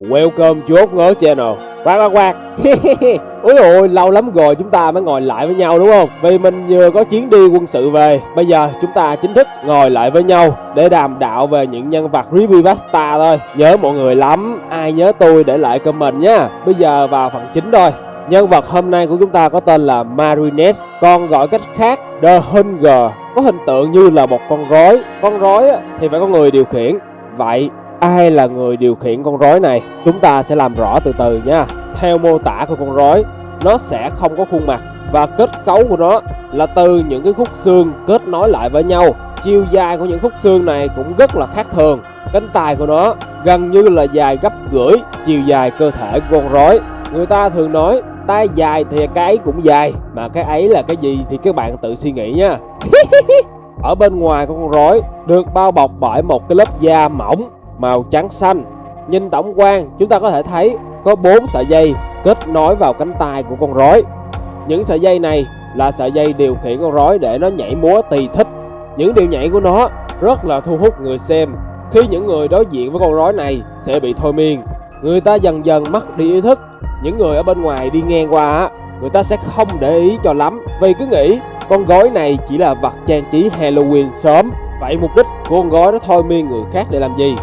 Welcome chốt Ngớ Channel. Quạt quạt quạt Úi ôi, lâu lắm rồi chúng ta mới ngồi lại với nhau đúng không? Vì mình vừa có chuyến đi quân sự về, Bây giờ chúng ta chính thức ngồi lại với nhau Để đàm đạo về những nhân vật Creepypasta thôi. Nhớ mọi người lắm, Ai nhớ tôi để lại comment nha Bây giờ vào phần chính thôi. Nhân vật hôm nay của chúng ta có tên là Marinette Còn gọi cách khác, The Hunger. Có hình tượng như là một con rối. Con rối thì phải có người điều khiển. Vậy ai là người điều khiển con rối này, chúng ta sẽ làm rõ từ từ nha. Theo mô tả của con rối, nó sẽ không có khuôn mặt và kết cấu của nó là từ những cái khúc xương kết nối lại với nhau. Chiều dài của những khúc xương này cũng rất là khác thường. Cánh tay của nó gần như là dài gấp rưỡi chiều dài cơ thể của con rối. Người ta thường nói, tay dài thì cái ấy cũng dài, mà cái ấy là cái gì thì các bạn tự suy nghĩ nha. Ở bên ngoài của con rối, được bao bọc bởi một cái lớp da mỏng màu trắng xanh. Nhìn tổng quan, chúng ta có thể thấy có 4 sợi dây kết nối vào cánh tay của con rối. Những sợi dây này là sợi dây điều khiển con rối để nó nhảy múa tùy thích. Những điều nhảy của nó rất là thu hút người xem. Khi những người đối diện với con rối này sẽ bị thôi miên, người ta dần dần mất đi ý thức. Những người ở bên ngoài đi ngang qua người ta sẽ không để ý cho lắm vì cứ nghĩ con gói này chỉ là vật trang trí Halloween sớm. Vậy mục đích của con gói nó thôi miên người khác để làm gì?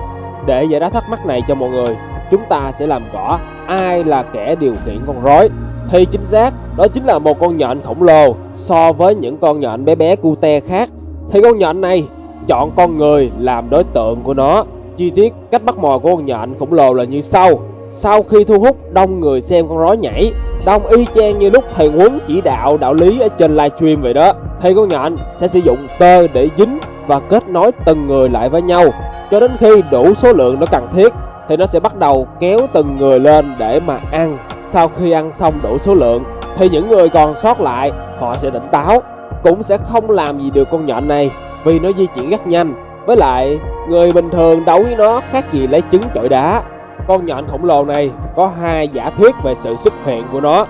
Để giải đáp thắc mắc này cho mọi người, chúng ta sẽ làm rõ ai là kẻ điều khiển con rối. Thì chính xác, đó chính là một con nhện khổng lồ so với những con nhện bé bé cute khác. Thì con nhện này chọn con người làm đối tượng của nó. Chi tiết cách bắt mồi của con nhện khổng lồ là như sau. Sau khi thu hút đông người xem con rối nhảy, đông y chang như lúc thầy huấn chỉ đạo đạo lý ở trên livestream vậy đó, thì con nhện sẽ sử dụng tơ để dính và kết nối từng người lại với nhau cho đến khi đủ số lượng nó cần thiết, thì nó sẽ bắt đầu kéo từng người lên để mà ăn. Sau khi ăn xong đủ số lượng, thì những người còn sót lại, họ sẽ tỉnh táo. Cũng sẽ không làm gì được con nhện này, vì nó di chuyển rất nhanh. Với lại, người bình thường đấu với nó khác gì lấy trứng chọi đá. Con nhện khổng lồ này có hai giả thuyết về sự xuất hiện của nó.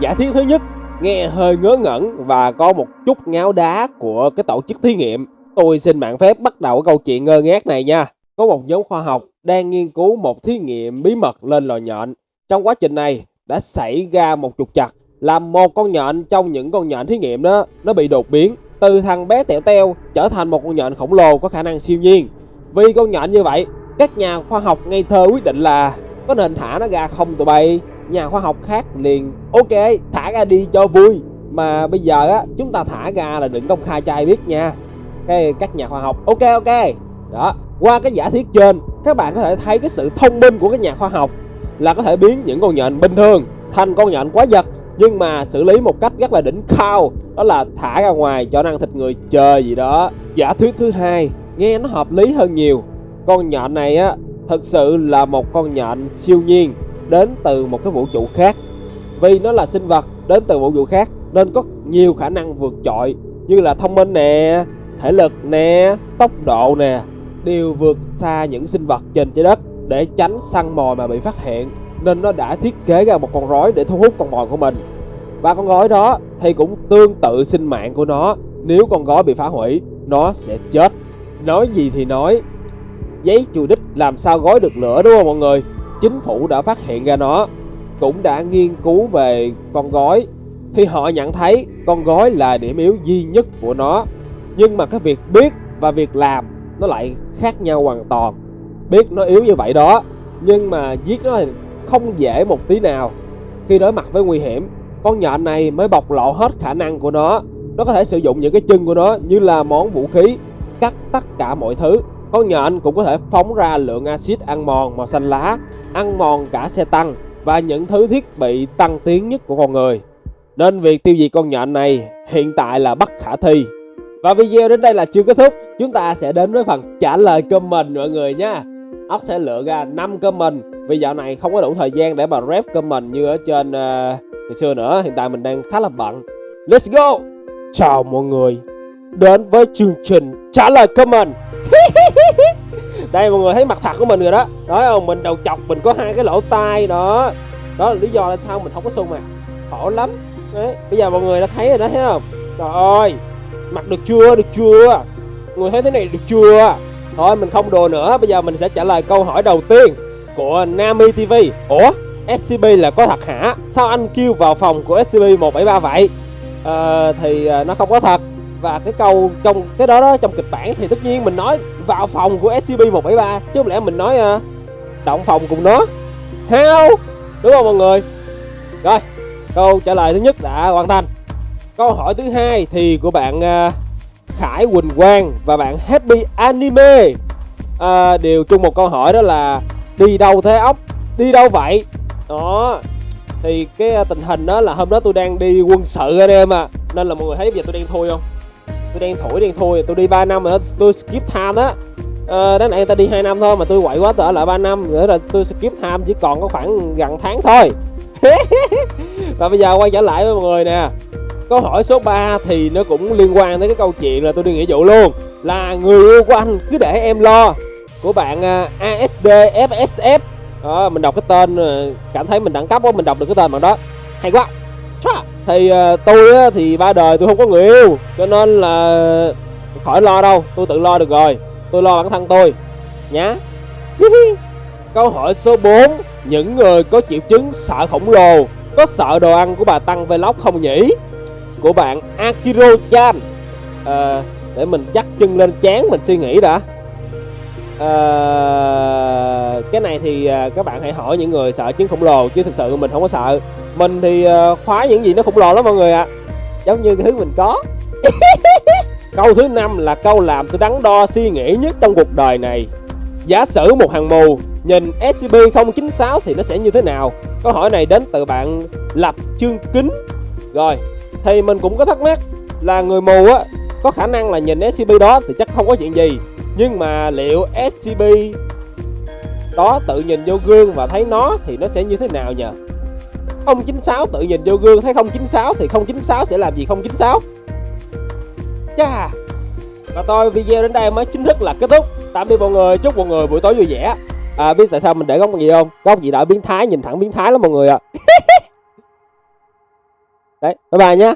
Giả thuyết thứ nhất, nghe hơi ngớ ngẩn và có một chút ngáo đá của cái tổ chức thí nghiệm. Tôi xin mạng phép bắt đầu câu chuyện ngơ ngác này nha. Có một nhóm khoa học đang nghiên cứu một thí nghiệm bí mật lên lò nhện. Trong quá trình này đã xảy ra một trục chặt làm một con nhện trong những con nhện thí nghiệm đó nó bị đột biến từ thằng bé tẹo teo trở thành một con nhện khổng lồ có khả năng siêu nhiên. Vì con nhện như vậy, các nhà khoa học ngây thơ quyết định là có nên thả nó ra không tụi bay. Nhà khoa học khác liền ok thả ra đi cho vui mà bây giờ á chúng ta thả ra là đừng công khai cho ai biết nha cái các nhà khoa học. Ok ok. Đó. Qua cái giả thiết trên, các bạn có thể thấy cái sự thông minh của các nhà khoa học là có thể biến những con nhện bình thường thành con nhện quá giật nhưng mà xử lý một cách rất là đỉnh cao, đó là thả ra ngoài cho ăn thịt người chơi gì đó. Giả thuyết thứ hai, nghe nó hợp lý hơn nhiều. Con nhện này á, thật sự là một con nhện siêu nhiên, đến từ một cái vũ trụ khác. Vì nó là sinh vật, đến từ vũ trụ khác, nên có nhiều khả năng vượt trội, như là thông minh nè thể lực nè, tốc độ nè đều vượt xa những sinh vật trên trái đất để tránh săn mồi mà bị phát hiện. Nên nó đã thiết kế ra một con rối để thu hút con mồi của mình. Và con rối đó thì cũng tương tự sinh mạng của nó. Nếu con rối bị phá hủy nó sẽ chết. Nói gì thì nói. Giấy chùi đích làm sao gói được lửa đúng không mọi người? Chính phủ đã phát hiện ra nó. Cũng đã nghiên cứu về con gói thì họ nhận thấy con gói là điểm yếu duy nhất của nó nhưng mà cái việc biết và việc làm nó lại khác nhau hoàn toàn. Biết nó yếu như vậy đó, nhưng mà giết nó thì không dễ một tí nào. Khi đối mặt với nguy hiểm, con nhện này mới bộc lộ hết khả năng của nó. Nó có thể sử dụng những cái chân của nó như là món vũ khí, cắt tất cả mọi thứ. Con nhện cũng có thể phóng ra lượng axit ăn mòn màu xanh lá, ăn mòn cả xe tăng và những thứ thiết bị tăng tiến nhất của con người. Nên việc tiêu diệt con nhện này hiện tại là bất khả thi và video đến đây là chưa kết thúc. Chúng ta sẽ đến với phần trả lời comment mọi người nha. Ốc sẽ lựa ra 5 comment. Vì dạo này không có đủ thời gian để mà rep comment như ở trên uh, ngày xưa nữa. Hiện tại mình đang khá là bận. Let's go! Chào mọi người. Đến với chương trình trả lời comment. Đây mọi người thấy mặt thật của mình rồi đó. Nói không mình đầu chọc mình có hai cái lỗ tai đó. Đó là lý do là sao mình không có sung mà Khổ lắm. Đấy, Bây giờ mọi người đã thấy rồi đó thấy không? Trời ơi! Mặc được chưa? Được chưa? Người thấy thế này được chưa? Thôi mình không đùa nữa. Bây giờ mình sẽ trả lời câu hỏi đầu tiên của Nami TV Ủa? SCP là có thật hả? Sao anh kêu vào phòng của SCP-173 vậy? À, thì ờ, nó không có thật. Và cái câu trong cái đó đó trong kịch bản thì tất nhiên mình nói vào phòng của SCP-173 Chứ không lẽ mình nói à, động phòng cùng nó? Heo! Đúng không mọi người? Rồi câu trả lời thứ nhất đã hoàn thành. Câu hỏi thứ hai thì của bạn à, Khải Quỳnh Quang và bạn Happy Anime. À, đều chung một câu hỏi đó là đi đâu thế ốc đi đâu vậy? Đó thì cái à, tình hình đó là hôm đó tôi đang đi quân sự anh em à nên là mọi người thấy bây giờ tôi đang thui không? Tôi đang thổi đang thui tôi đi 3 năm rồi tôi skip time đó. À, đáng lẽ người ta đi 2 năm thôi mà tôi quậy quá tôi ở lại 3 năm nữa là tôi skip time chỉ còn có khoảng gần tháng thôi. Và bây giờ quay trở lại với mọi người nè câu hỏi số 3 thì nó cũng liên quan tới cái câu chuyện là tôi đi nghĩa vụ luôn. Là người yêu của anh cứ để em lo. Của bạn à, đó, mình đọc cái tên à, cảm thấy mình đẳng cấp quá mình đọc được cái tên bạn đó. Hay quá. Thì à, tôi á, thì ba đời tôi không có người yêu cho nên là khỏi lo đâu tôi tự lo được rồi. Tôi lo bản thân tôi. Nhá. Câu hỏi số 4 những người có triệu chứng sợ khổng lồ có sợ đồ ăn của bà tăng vlog không nhỉ? Của bạn Akiro Chan à, ờ, để mình dắt chân lên chán mình suy nghĩ đã. À, cái này thì à, các bạn hãy hỏi những người sợ chứng khổng lồ chứ thực sự mình không có sợ. Mình thì à, khóa những gì nó khổng lồ lắm mọi người ạ. À. giống như cái thứ mình có. Câu thứ năm là câu làm tôi đắn đo suy nghĩ nhất trong cuộc đời này. Giả sử một hàng mù nhìn SCP-096 thì nó sẽ như thế nào? Câu hỏi này đến từ bạn lập chương kính. Rồi thì mình cũng có thắc mắc là người mù á có khả năng là nhìn SCP đó thì chắc không có chuyện gì. Nhưng mà liệu SCP đó tự nhìn vô gương và thấy nó thì nó sẽ như thế nào nhờ? 096 tự nhìn vô gương thấy 096 thì 096 sẽ làm gì 096 Chà! Và tôi video đến đây mới chính thức là kết thúc. Tạm biệt mọi người, chúc mọi người buổi tối vui vẻ. À biết tại sao mình để góc gì không? Góc gì đã biến thái, nhìn thẳng biến thái lắm mọi người ạ. à. Đấy, bye bye nhé